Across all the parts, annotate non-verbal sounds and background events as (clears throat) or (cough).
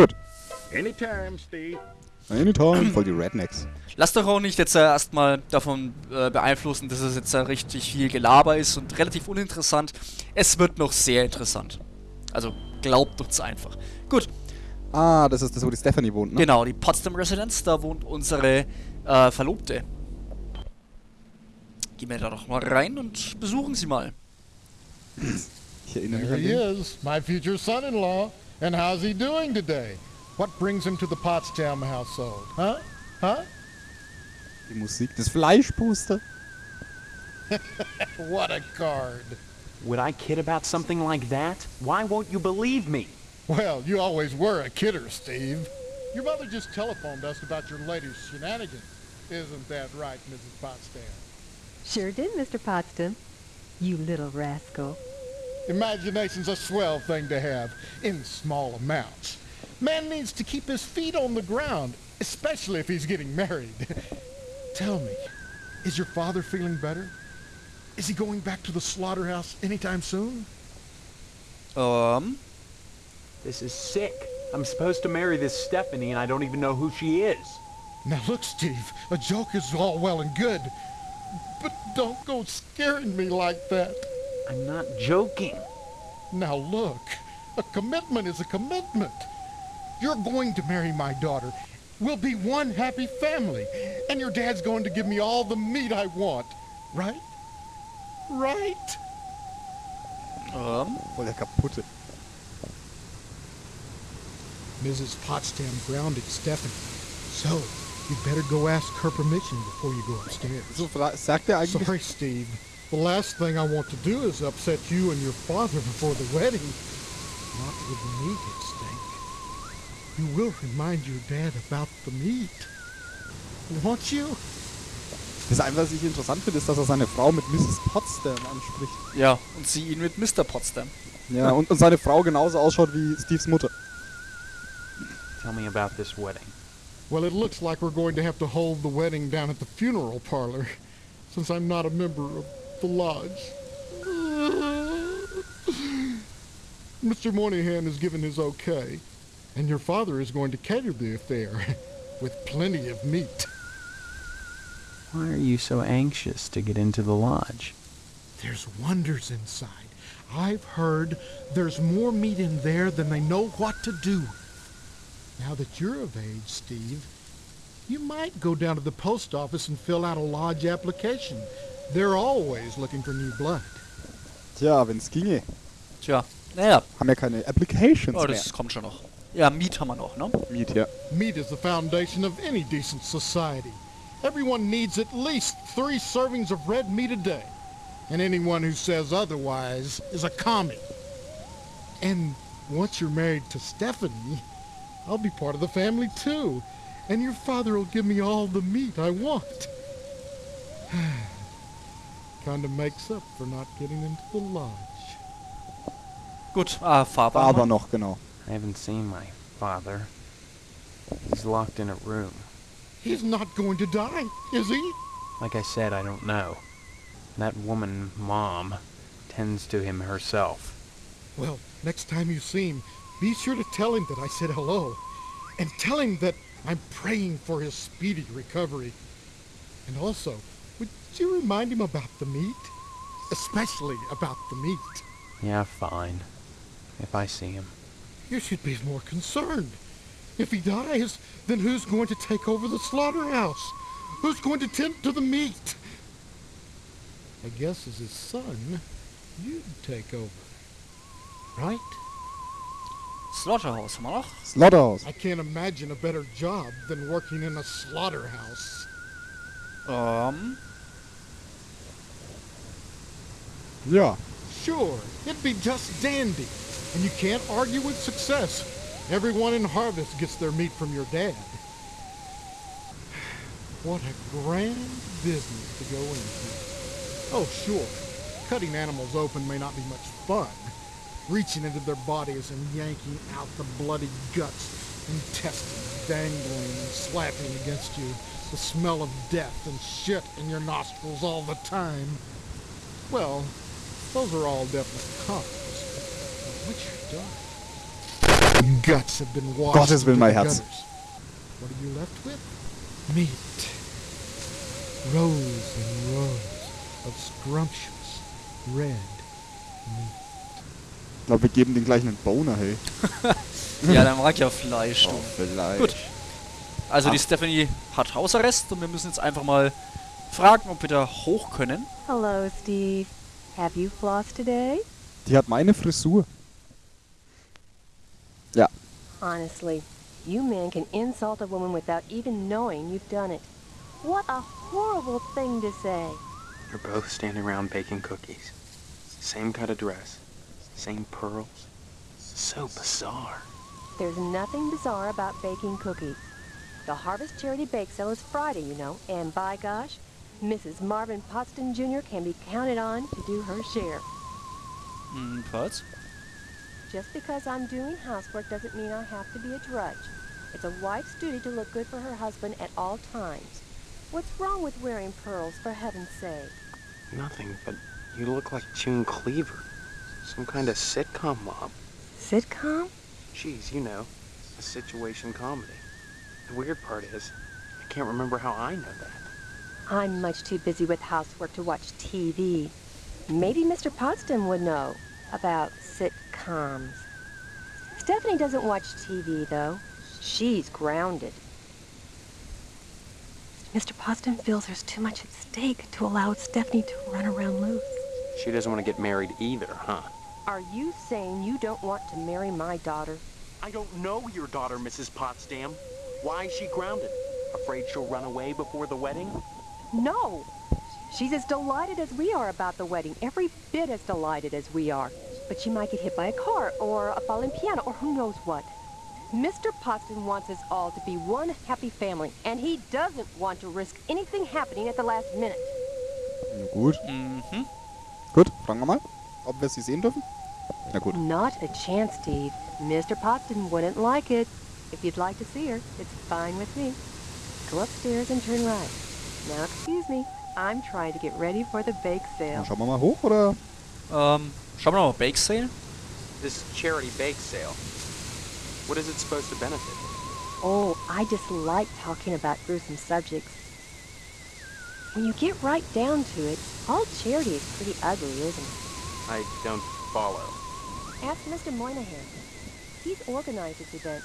Gut. Anytime, Steve. Anytime. Voll die Rednecks. Lasst euch auch nicht jetzt äh, erstmal davon äh, beeinflussen, dass es jetzt äh, richtig viel Gelaber ist und relativ uninteressant. Es wird noch sehr interessant. Also glaubt uns einfach. Gut, Ah, das ist das, wo die Stephanie wohnt, ne? genau, die Potsdam Residence, da wohnt unsere äh, Verlobte. Gehen wir da doch mal rein und besuchen sie mal. Ich erinnere mich There an he den. is, my future son-in-law. And how's he doing today? What brings him to the Potsdam household? Huh? Huh? Die Musik, das Fleischpuster. (laughs) What a card. Would I kid about something like that? Why won't you believe me? Well, you always were a kidder, Steve. Your mother just telephoned us about your latest shenanigans. Isn't that right, Mrs. Potsdam? Sure did, Mr. Potsdam. You little rascal. Imagination's a swell thing to have, in small amounts. Man needs to keep his feet on the ground, especially if he's getting married. (laughs) Tell me, is your father feeling better? Is he going back to the slaughterhouse anytime soon? Um? This is sick. I'm supposed to marry this Stephanie and I don't even know who she is. Now look, Steve, a joke is all well and good, but don't go scaring me like that. I'm not joking. Now look, a commitment is a commitment. You're going to marry my daughter. We'll be one happy family. And your dad's going to give me all the meat I want. Right? Right? ähm, Voll der kaputte. Mrs. Potsdam grounded Stephanie. So, you better go ask her permission before you go upstairs. So fra- sagt er eigentlich. Sorry, Steve. The last thing I want to do is upset you and your father before the wedding. Not with meat at stake. You will remind your dad about the meat. Won't you? Das Einzige, was ich interessant finde, ist, dass er seine Frau mit Mrs. Potsdam anspricht. ja, und sie ihn mit Mr. Potsdam. Ja, und, und seine Frau genauso ausschaut wie Steves Mutter. Tell me about this wedding. Well, it looks like we're going to have to hold the wedding down at the funeral parlor, since I'm not a member of the lodge. Mr. Moynihan has given his okay, and your father is going to cater the affair, (laughs) with plenty of meat. Why are you so anxious to get into the lodge? There's wonders inside. I've heard there's more meat in there than they know what to do. Now that you're of age, Steve, you might go down to the post office and fill out a lodge application. They're always looking for new blood. Tja, wenn's ginge. Tja, naja, Haben ja keine Applications oh, mehr. das kommt schon noch. Ja, Miet haben wir noch, ne? Miet, ja. Meat is the foundation of any decent society. Everyone needs at least three servings of red meat a day. And anyone who says otherwise is a commie. And once you're married to Stephanie, I'll be part of the family too. And your father will give me all the meat I want. (sighs) (sighs) Kinda makes up for not getting into the lodge. Gut, ah, Faber. War aber haben wir. noch, genau. I haven't seen my father. He's locked in a room. He's not going to die, is he? Like I said, I don't know. That woman, Mom, tends to him herself. Well, next time you see him, be sure to tell him that I said hello. And tell him that I'm praying for his speedy recovery. And also, would you remind him about the meat? Especially about the meat. Yeah, fine. If I see him. You should be more concerned. If he dies, then who's going to take over the slaughterhouse? Who's going to tend to the meat? I guess as his son, you'd take over. Right? Slaughterhouse haben wir noch. Slaughterhouse. I can't imagine a better job than working in a slaughterhouse. Ähm, Ja. Sure, it'd be just dandy. And you can't argue with success. Everyone in Harvest gets their meat from your dad. (sighs) What a grand business to go into. Oh, sure, cutting animals open may not be much fun. Reaching into their bodies and yanking out the bloody guts, intestines dangling and slapping against you, the smell of death and shit in your nostrils all the time. Well, those are all definite cons. But once you're done, guts have been washed Gottes Willen, mein Herz. What are you left with? Meat. Rows and rows of scrumptious red meat. Ich glaube, wir geben den gleich einen Boner, hey. (laughs) Ja, der mag ja Fleisch. Oh, Du. vielleicht. Gut. Also Ah. die Stephanie hat Hausarrest und wir müssen jetzt einfach mal fragen, ob wir da hoch können. Hello, Steve. Have you flossed today? Die hat meine Frisur. Ja. Honestly, you men can insult a woman without even knowing you've done it. What a horrible thing to say. They're both standing around baking cookies. Same kind of dress. Same pearls. So bizarre. There's nothing bizarre about baking cookies. The Harvest Charity Bake Sale is Friday, you know, and by gosh, Mrs. Marvin Potsdam Jr. can be counted on to do her share. Hm, was? Just because I'm doing housework doesn't mean I have to be a drudge. It's a wife's duty to look good for her husband at all times. What's wrong with wearing pearls, for heaven's sake? Nothing, but you look like June Cleaver. Some kind of sitcom mom. Sitcom? Geez, you know, a situation comedy. The weird part is, I can't remember how I know that. I'm much too busy with housework to watch TV. Maybe Mr. Potsdam would know about sitcoms. Stephanie doesn't watch TV, though. She's grounded. Mr. Potsdam feels there's too much at stake to allow Stephanie to run around loose. She doesn't want to get married either, huh? Are you saying you don't want to marry my daughter? I don't know your daughter, Mrs. Potsdam. Why is she grounded? Afraid she'll run away before the wedding? No. She's as delighted as we are about the wedding, every bit as delighted as we are. But she might get hit by a car or a falling piano or who knows what. Mr. Potsdam wants us all to be one happy family, and he doesn't want to risk anything happening at the last minute. Na gut. Mhm. Gut, fragen wir mal, ob wir sie sehen dürfen. Na gut. Not a chance, Steve. Mr. Potsdam wouldn't like it. If you'd like to see her, it's fine with me. Go upstairs and turn right. Now, excuse me. I'm trying to get ready for the bake sale. schauen wir mal hoch, oder? Ähm, um, schauen wir mal Bake Sale. This charity bake sale. What is it supposed to benefit? Oh, I just like talking about gruesome subjects. When you get right down to it, all charity is pretty ugly, isn't it? I don't follow. Ask Mr. Moynihan. He's organized this event.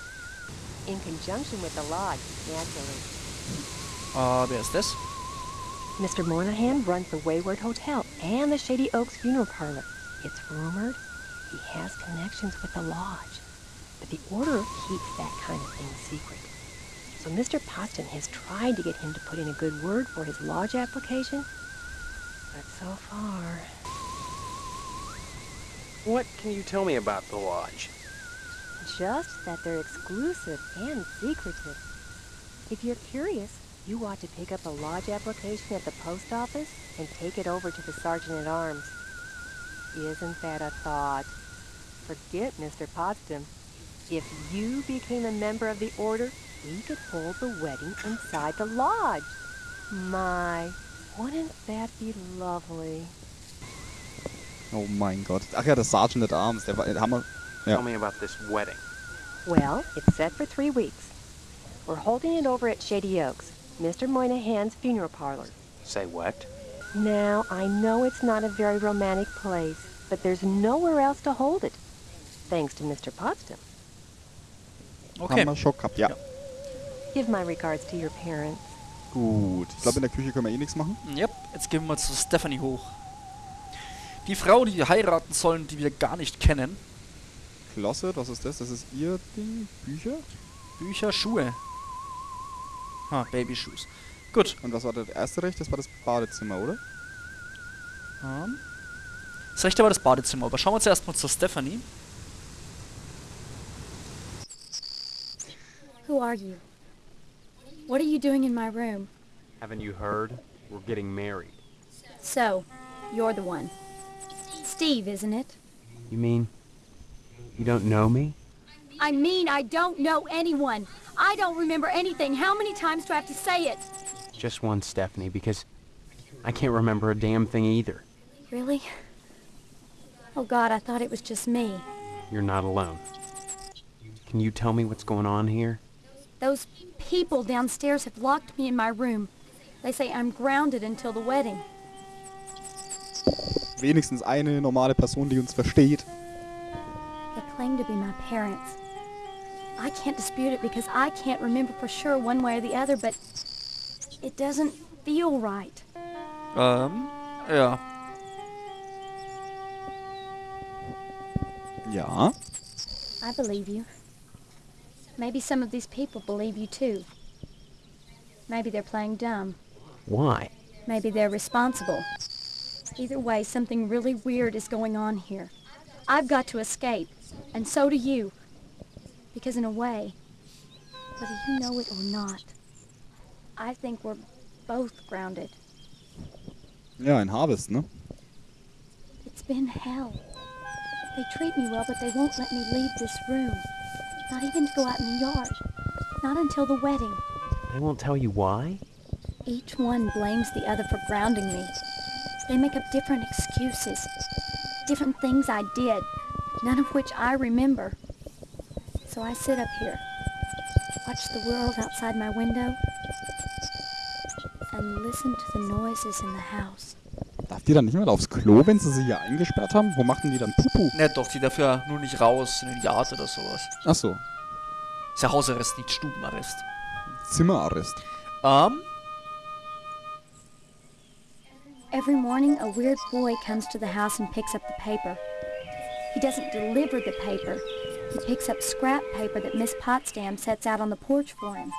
In conjunction with the lodge, naturally. Wer ist das? Mr. Moynihan runs the Wayward Hotel and the Shady Oaks Funeral Parlor. It's rumored he has connections with the lodge, but the order keeps that kind of thing secret. So Mr. Potsdam has tried to get him to put in a good word for his lodge application, but so far, What can you tell me about the lodge? just that they're exclusive and secretive. If you're curious, you ought to pick up a lodge application at the post office and take it over to the sergeant at arms. Isn't that a thought? Forget Mr. Potsdam. If you became a member of the order, we could hold the wedding inside the lodge. My, wouldn't that be lovely? Oh mein Gott. Ach ja, der Sergeant at Arms, der war, den haben. Ja. Tell me about this wedding. Well, it's set for three weeks. We're holding it over at Shady Oaks, Mr. Moynihan's funeral parlor. Say what? Now, I know it's not a very romantic place, but there's nowhere else to hold it. Thanks to Mr. Potsdam. Okay. Haben wir schon gehabt, ja. Give my regards to your parents. Gut. Ich glaube, in der Küche können wir eh nichts machen. Yep, jetzt gehen wir mal zu Stephanie hoch. Die Frau, die wir heiraten sollen, die wir gar nicht kennen. Closet, was ist das? Das ist ihr Ding? Bücher? Bücher, Schuhe. Ah, Babyshoes. Gut. Und was war das erste Recht? Das war das Badezimmer, oder? Ähm, das rechte war das Badezimmer, aber schauen wir uns erstmal zur Stephanie. Who are you? What are you doing in my room? Haven't you heard? We're getting married. So, you're the one. Steve, isn't it? You mean you don't know me? I mean, I don't know anyone. I don't remember anything. How many times do I have to say it? Just one, Stephanie, because I can't remember a damn thing either. Really? Oh God, I thought it was just me. You're not alone. Can you tell me what's going on here? Those people downstairs have locked me in my room. They say I'm grounded until the wedding. Wenigstens eine normale Person, die uns versteht. They claim to be my parents. I can't dispute it because I can't remember for sure one way or the other, but it doesn't feel right. Ähm, ja. Ja. I believe you. Maybe some of these people believe you too. Maybe they're playing dumb. Why? Maybe they're responsible. Either way, something really weird is going on here. I've got to escape, and so do you. Because in a way, whether you know it or not, I think we're both grounded. Yeah, in Harvest, no? It's been hell. They treat me well, but they won't let me leave this room. Not even to go out in the yard. Not until the wedding. They won't tell you why? Each one blames the other for grounding me. They make up different excuses. Different things I did, none of which I remember. So I sit up here, watch the world outside my window, and listen to the noises in the house. Darf die dann nicht mehr aufs Klo, wenn sie sie hier eingesperrt haben? Wo machen die dann Pupu? Ne, doch, die darf ja nur nicht raus in den Yard oder sowas. Ach so. Ist ja Hausarrest, nicht Stubenarrest. Zimmerarrest. Ähm, Every morning, a weird boy comes to the house and picks up the paper. He doesn't deliver the paper. He picks up scrap paper that Miss Potsdam sets out on the porch for him.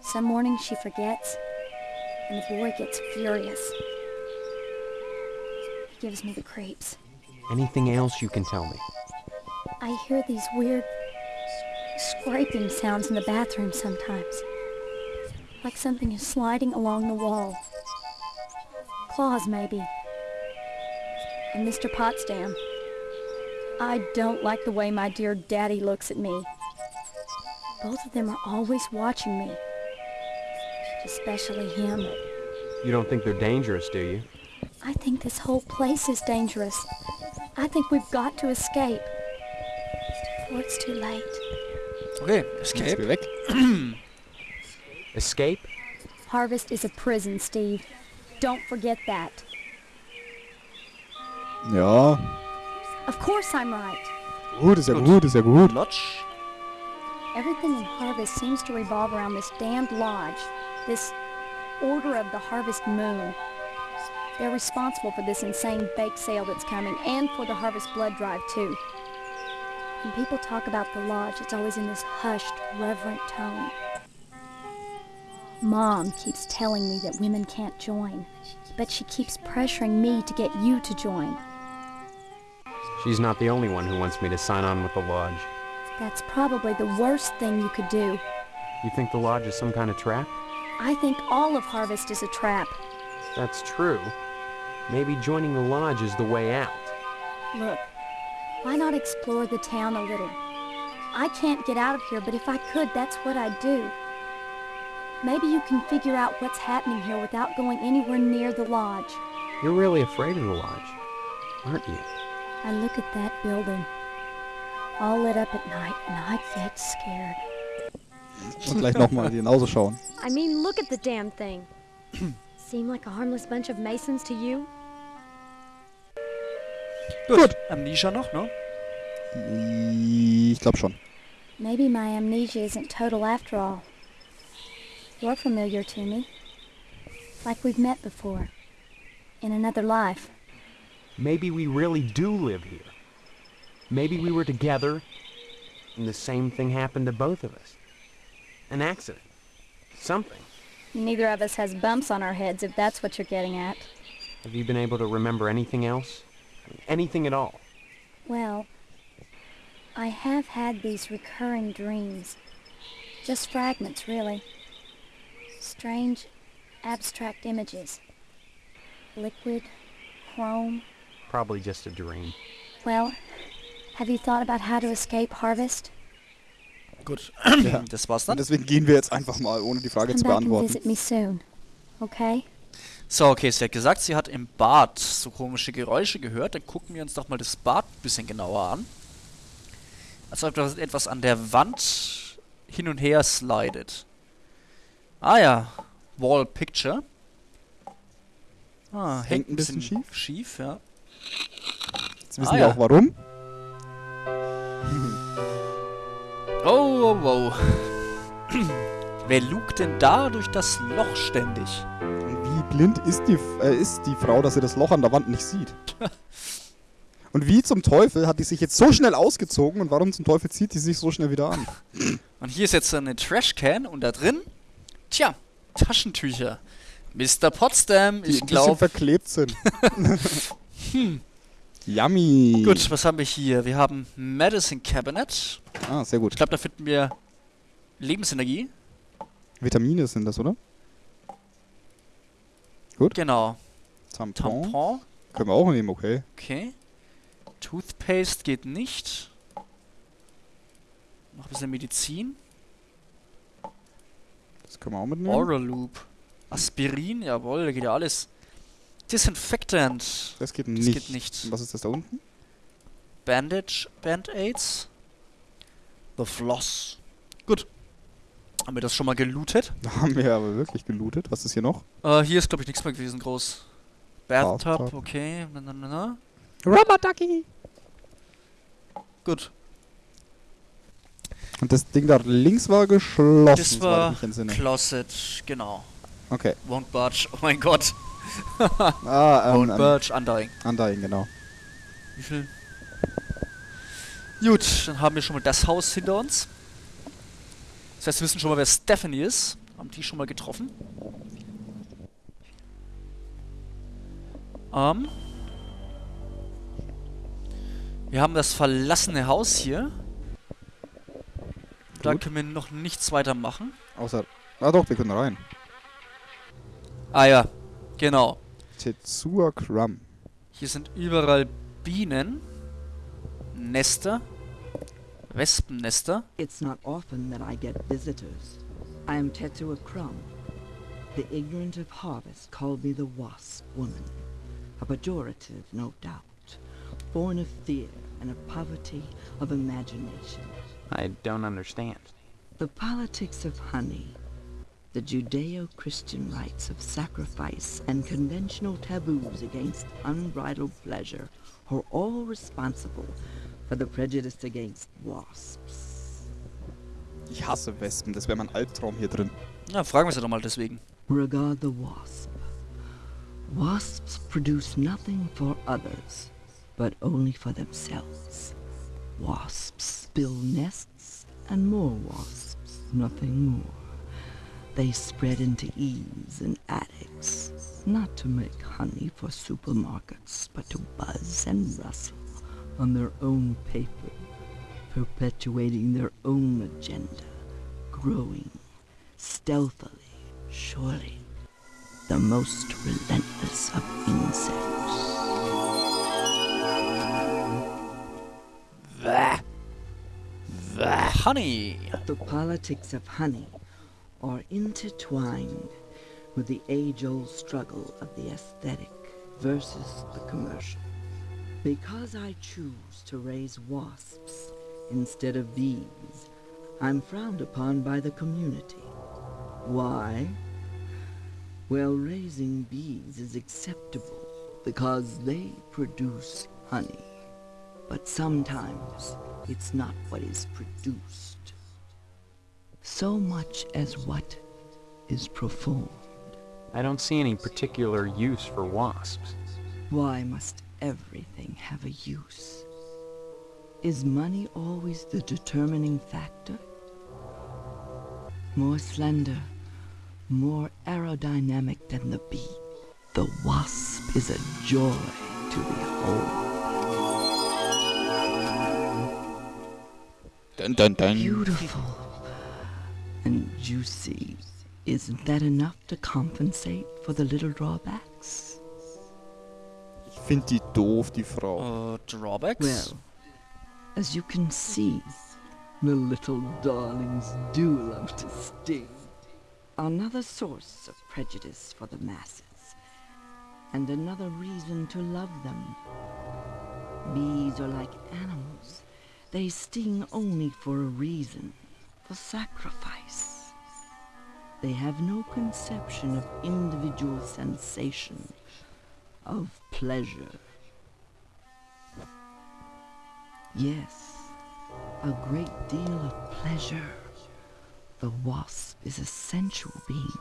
Some mornings she forgets, and the boy gets furious. He gives me the creeps. Anything else you can tell me? I hear these weird scraping sounds in the bathroom sometimes. Like something is sliding along the wall. Claws, maybe. And Mr. Potsdam. I don't like the way my dear daddy looks at me. Both of them are always watching me. Especially him. You don't think they're dangerous, do you? I think this whole place is dangerous. I think we've got to escape. Before it's too late. okay, Escape. wir (clears throat) weg. Escape? Harvest is a prison, Steve. Don't forget that. Ja. Of course I'm right. Gut, ist ja Gut. gut, ist ja gut. Lodge. Everything in Harvest seems to revolve around this damned lodge, this Order of the Harvest Moon. They're responsible for this insane bake sale that's coming and for the Harvest Blood Drive, too. When people talk about the lodge, it's always in this hushed, reverent tone. Mom keeps telling me that women can't join, but she keeps pressuring me to get you to join. She's not the only one who wants me to sign on with the lodge. That's probably the worst thing you could do. You think the lodge is some kind of trap? I think all of Harvest is a trap. That's true. Maybe joining the lodge is the way out. Look, why not explore the town a little? I can't get out of here, but if I could, that's what I'd do. Maybe you can figure out what's happening here without going anywhere near the lodge. You're really afraid of the lodge, aren't you? I look at that building, all lit up at night, and I get scared. Und gleich nochmal genauso schauen. I mean, look at the damn thing. (clears throat) Seem like a harmless bunch of Masons to you? Gut. Amnesia noch, ne? Ich glaube schon. Maybe my amnesia isn't total after all. You're familiar to me. Like we've met before. In another life. Maybe we really do live here. Maybe we were together and the same thing happened to both of us. An accident. Something. Neither of us has bumps on our heads, if that's what you're getting at. Have you been able to remember anything else? Anything at all? Well, I have had these recurring dreams. Just fragments, really. Strange, abstract images. Liquid, chrome. Probably just a dream. Well, have you thought about how to escape Harvest? Gut. Ja. Das war's Und dann. deswegen gehen wir jetzt einfach mal, ohne die Frage Come zu beantworten. visit me soon. Okay? So, okay, sie hat gesagt, sie hat im Bad so komische Geräusche gehört. Dann gucken wir uns doch mal das Bad ein bisschen genauer an. Als ob das etwas an der Wand hin und her slidet. Ah ja. Wall Picture. Ah, hängt ein bisschen schief. Schief, ja. Jetzt wissen Ah, wir ja. auch warum. Oh, oh, oh. (clears throat) Wer lugt denn da durch das Loch ständig? Und wie blind ist die, äh, ist die Frau, dass sie das Loch an der Wand nicht sieht? (laughs) Und wie zum Teufel hat die sich jetzt so schnell ausgezogen und warum zum Teufel zieht die sich so schnell wieder an? (clears throat) Und hier ist jetzt eine Trashcan und da drin, tja, Taschentücher. Mr. Potsdam, Die ich glaube. verklebt sind. (laughs) Yummy. Gut, was haben wir hier? Wir haben Medicine Cabinet. Ah, sehr gut. Ich glaube, da finden wir Lebensenergie. Vitamine sind das, oder? Genau. Tampon. Tampon. Können wir auch nehmen, okay. Okay. Toothpaste geht nicht. Noch ein bisschen Medizin. Das können wir auch mitnehmen. Oral Loop. Aspirin, jawohl, da geht ja alles. Disinfectant. Das geht Das nicht. geht nicht. Was ist das da unten? Bandage, Band-Aids. The Floss. Gut. Haben wir das schon mal gelootet? (laughs) Da haben wir aber wirklich gelootet. Was ist hier noch? Äh, hier ist, glaube ich, nichts mehr gewesen groß. Bathtub, Bathtub. okay. Na, na, na, na. Rubber Ducky. Gut. Und das Ding da links war geschlossen. Das war entsinne. Closet, genau. Okay. Won't budge. Oh mein Gott. Ah, (laughs) ähm, Won't ähm, budge, Undying. Undying, genau. Wie viel? Gut, dann haben wir schon mal das Haus hinter uns. Das heißt, wir wissen schon mal, wer Stephanie ist. Haben die schon mal getroffen. Ähm. Wir haben das verlassene Haus hier. Da Gut. können wir noch nichts weiter machen. Außer. Ah doch, wir können rein. Ah ja, genau. Tetsuya Crumb. Hier sind überall Bienen, Nester, Wespennester. It's not often that I get visitors. I am Tetsuo Crumb. The ignorant of harvest called me the Wasp Woman. A pejorative, no doubt. Born of fear and of poverty of imagination. I don't understand. The politics of honey. The Judeo-Christian rites of sacrifice and conventional taboos against unbridled pleasure are all responsible for the prejudice against wasps. Ich hasse Wespen. Das wäre mein Albtraum hier drin. Na, fragen wir sie doch mal deswegen. Regard the wasp. Wasps produce nothing for others, but only for themselves. Wasps build nests and more wasps, nothing more. They spread into eaves and attics, not to make honey for supermarkets, but to buzz and rustle on their own paper, perpetuating their own agenda, growing stealthily, surely, the most relentless of insects. Honey. The politics of honey are intertwined with the age-old struggle of the aesthetic versus the commercial. Because I choose to raise wasps instead of bees, I'm frowned upon by the community. Why? Well, raising bees is acceptable because they produce honey. But sometimes it's not what is produced, so much as what is performed. I don't see any particular use for wasps. Why must everything have a use? Is money always the determining factor? More slender, more aerodynamic than the bee, the wasp is a joy to behold. Dun, dun, dun. Beautiful and juicy. Isn't that enough to compensate for the little drawbacks? Ich finde die doof, die Frau. Äh, uh, Drawbacks? Well, as you can see, the little darlings do love to sting. Another source of prejudice for the masses, and another reason to love them. Bees are like animals, They sting only for a reason, for sacrifice. They have no conception of individual sensation, of pleasure. Yes, a great deal of pleasure. The wasp is a sensual being,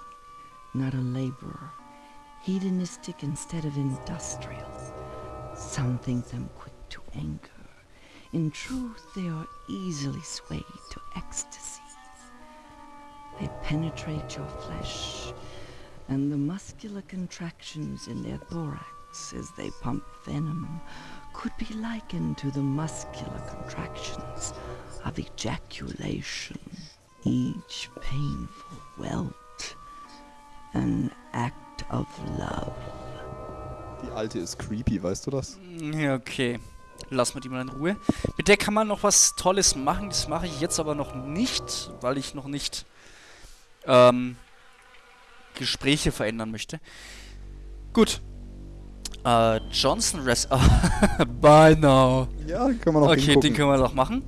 not a laborer, hedonistic instead of industrial. Some think them quick to anger. In truth, they are easily swayed to ecstasy. They penetrate your flesh, and the muscular contractions in their thorax as they pump venom could be likened to the muscular contractions of ejaculation, each painful welt, an act of love. Die alte ist creepy, weißt du das? Ja, okay. Lass mal die mal in Ruhe. Mit der kann man noch was Tolles machen. Das mache ich jetzt aber noch nicht, weil ich noch nicht ähm, Gespräche verändern möchte. Gut. Äh, Johnson Rest. (laughs) Bye now. Ja, können wir noch Okay, hingucken. den können wir doch machen.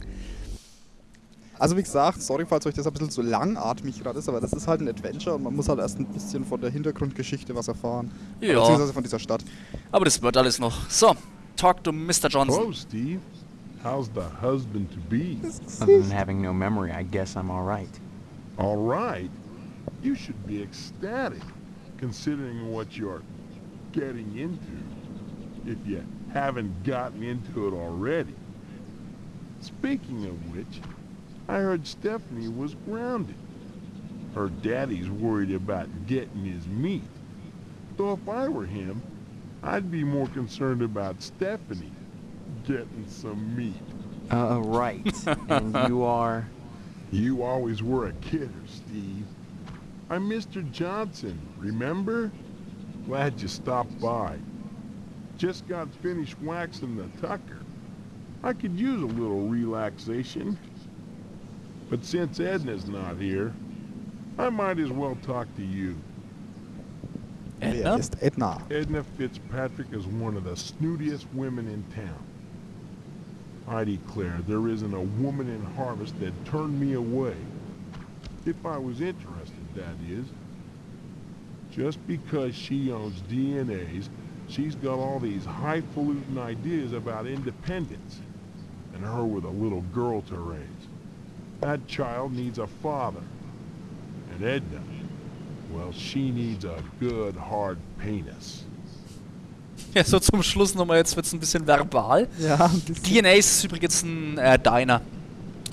Also wie gesagt, sorry, falls euch das ein bisschen zu langatmig gerade ist, aber das ist halt ein Adventure und man muss halt erst ein bisschen von der Hintergrundgeschichte was erfahren. Ja. Beziehungsweise von dieser Stadt. Aber das wird alles noch. So, talk to Mr. Johnson. Hello, Steve. How's the husband to be? Other than having no memory, I guess I'm all right. All right. You should be ecstatic, considering what you're getting into, if you haven't gotten into it already. Speaking of which, I heard Stephanie was grounded. Her daddy's worried about getting his meat. Though if I were him, I'd be more concerned about Stephanie getting some meat. Uh, right. and you (laughs) are... You always were a kidder, Steve. I'm Mr. Johnson, remember? Glad you stopped by. Just got finished waxing the tucker. I could use a little relaxation. But since Edna's not here, I might as well talk to you. Wer Edna? ist Edna? Edna Fitzpatrick is one of the snootiest women in town. I declare there isn't a woman in Harvest that turned me away. If I was interested, that is. Just because she owns Edna's, she's got all these highfalutin ideas about independence. And her with a little girl to raise. That child needs a father. And Edna, well, she needs a good, hard penis. Ja, so zum Schluss nochmal, jetzt wird es ein bisschen verbal. Ja, ein bisschen. DNAs ist übrigens ein äh, Diner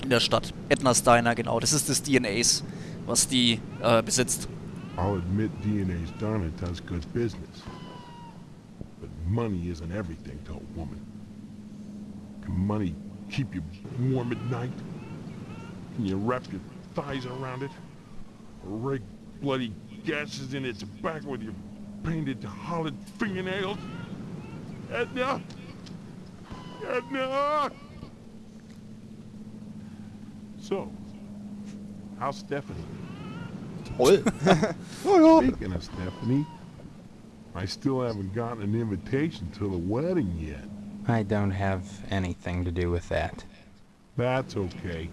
in der Stadt. Edna's Diner, genau. Das ist das DNAs, was die äh, besitzt. I'll admit DNA's done it does good business. But money isn't everything to a woman. Can money keep you warm at night? Can you wrap your thighs around it? Or rake bloody gashes in its back with your painted hollowed fingernails? Edna! Edna! So, how's Stephanie? Toll. (laughs) oh. Speaking of Stephanie, I still haven't gotten an invitation to the wedding yet. I don't have anything to do with that. That's okay.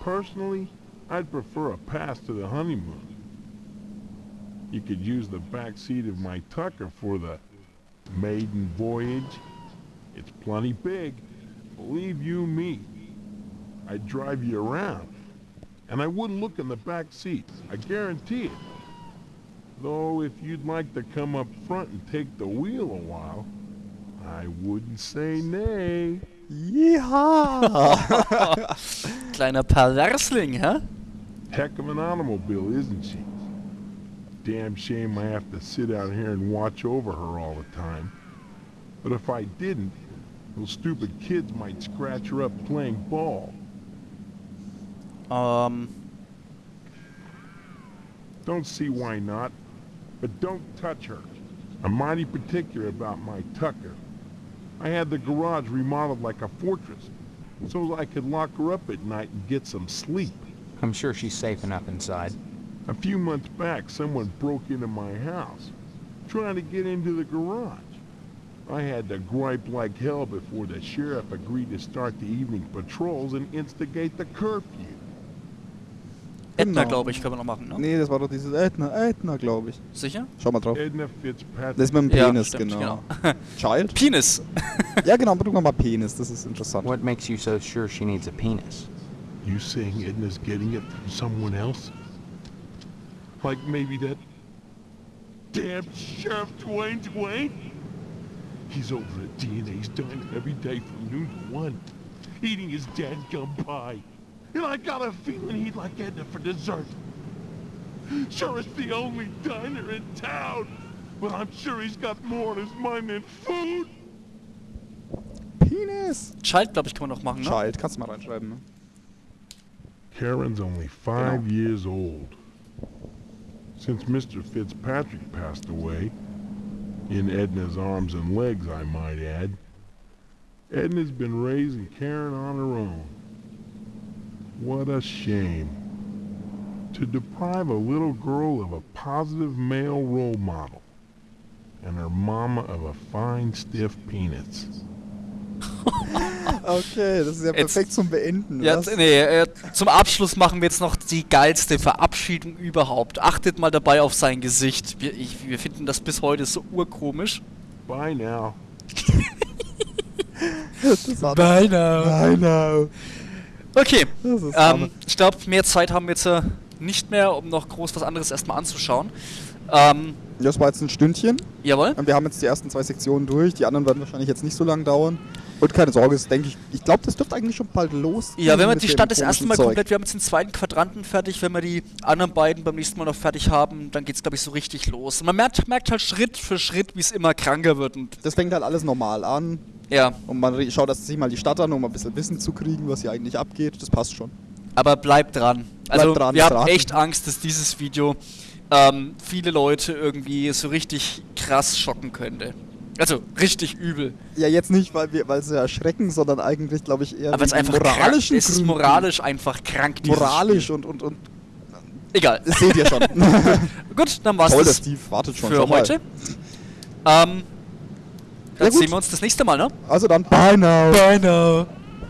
Personally, I'd prefer a pass to the honeymoon. You could use the back seat of my Tucker for the maiden voyage. It's plenty big. Believe you me. I'd drive you around. And I wouldn't look in the back seat. I guarantee it. Though if you'd like to come up front and take the wheel a while, I wouldn't say nay. Ja. (laughs) Kleiner Perversling, hä? Heck of an automobile, isn't she? Damn shame I have to sit out here and watch over her all the time. But if I didn't, those stupid kids might scratch her up playing ball. Ähm, Don't see why not, but don't touch her. I'm mighty particular about my Tucker. I had the garage remodeled like a fortress, so I could lock her up at night and get some sleep. I'm sure she's safe enough inside. A few months back, someone broke into my house, trying to get into the garage. I had to gripe like hell before the sheriff agreed to start the evening patrols and instigate the curfew. Edna, Genau. glaube ich, können wir noch machen, ne? Nee, das war doch dieses Edna, Edna, glaube ich. Sicher? Schau mal drauf. Edna Fitzpatrick. Das ist mit dem Ja, Penis, stimmt, genau. genau. (laughs) Child? Penis. (laughs) Ja, genau, drück mal Penis, das ist interessant. What makes you so sure she needs a penis? You saying Edna's getting it from someone else? Like maybe that damn Sheriff Dwayne Dwayne? He's over at Edna's diner every day from noon to one, eating his dadgum pie. And I got a feeling he'd like Edna for dessert. Sure, it's the only diner in town. But I'm sure he's got more on his mind than food. Penis! Child, glaube ich, können wir noch machen, ne? Child, kannst du mal reinschreiben, ne? Karen's only five years old. Since Mr. Fitzpatrick passed away, in Edna's arms and legs, I might add, Edna's been raising Karen on her own. What a shame. To deprive a little girl of a positive male role model, and her mama of a fine, stiff penis. (laughs) Okay, das ist ja Jetzt- perfekt zum Beenden. Ja, was? nee, äh, zum Abschluss machen wir jetzt noch die geilste Verabschiedung überhaupt. Achtet mal dabei auf sein Gesicht. Wir, ich, wir finden das bis heute so urkomisch. Bye now. Bye now. Bye now. Okay, ähm, ich glaube, mehr Zeit haben wir jetzt äh, nicht mehr, um noch groß was anderes erstmal anzuschauen. Ähm, Das war jetzt ein Stündchen. jawohl. Und wir haben jetzt die ersten zwei Sektionen durch. Die anderen werden wahrscheinlich jetzt nicht so lange dauern. Und keine Sorge, das denke ich. Ich glaube, das dürfte eigentlich schon bald los. Ja, wenn wir die Stadt das erste Mal Zeug. komplett, wir haben jetzt den zweiten Quadranten fertig, wenn wir die anderen beiden beim nächsten Mal noch fertig haben, dann geht's glaube ich so richtig los. Und man merkt, merkt halt Schritt für Schritt, wie es immer kranker wird und Das fängt halt alles normal an. ja, Und man schaut sich mal die Stadt an, um ein bisschen Wissen zu kriegen, was hier eigentlich abgeht. Das passt schon. aber bleibt dran. Also Bleibt dran, wir haben dran. echt Angst, dass dieses Video ähm, viele Leute irgendwie so richtig krass schocken könnte. Also richtig übel. Ja, jetzt nicht, weil wir, weil sie erschrecken, sondern eigentlich, glaube ich, eher Aber es ist einfach krank. moralischen Es ist moralisch einfach krank. Moralisch Spiel. und, und, und. Egal. Das seht ihr schon. (laughs) Gut, dann war's Toll, das Steve wartet schon. für mal. heute. Ähm, Ja, dann gut. sehen wir uns das nächste Mal, ne? Also dann, bye now. Bye now.